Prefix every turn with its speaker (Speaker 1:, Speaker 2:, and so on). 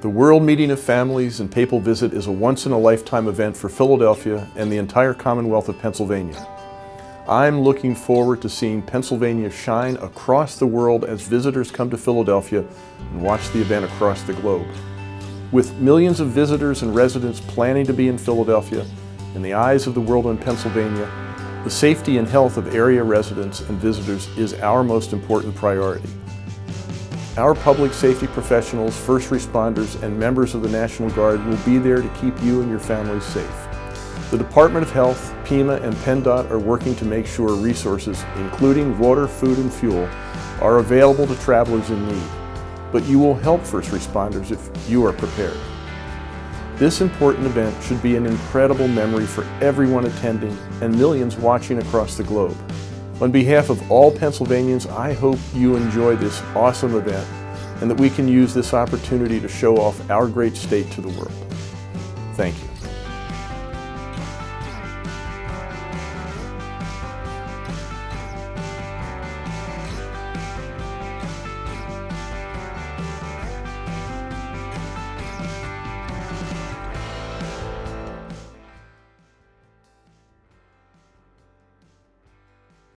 Speaker 1: The World Meeting of Families and Papal Visit is a once-in-a-lifetime event for Philadelphia and the entire Commonwealth of Pennsylvania. I'm looking forward to seeing Pennsylvania shine across the world as visitors come to Philadelphia and watch the event across the globe. With millions of visitors and residents planning to be in Philadelphia, in the eyes of the world in Pennsylvania, the safety and health of area residents and visitors is our most important priority. Our public safety professionals, first responders, and members of the National Guard will be there to keep you and your families safe. The Department of Health, PEMA, and PennDOT are working to make sure resources, including water, food, and fuel, are available to travelers in need. But you will help first responders if you are prepared. This important event should be an incredible memory for everyone attending and millions watching across the globe. On behalf of all Pennsylvanians, I hope you enjoy this awesome event and that we can use this opportunity to show off our great state to the world. Thank you.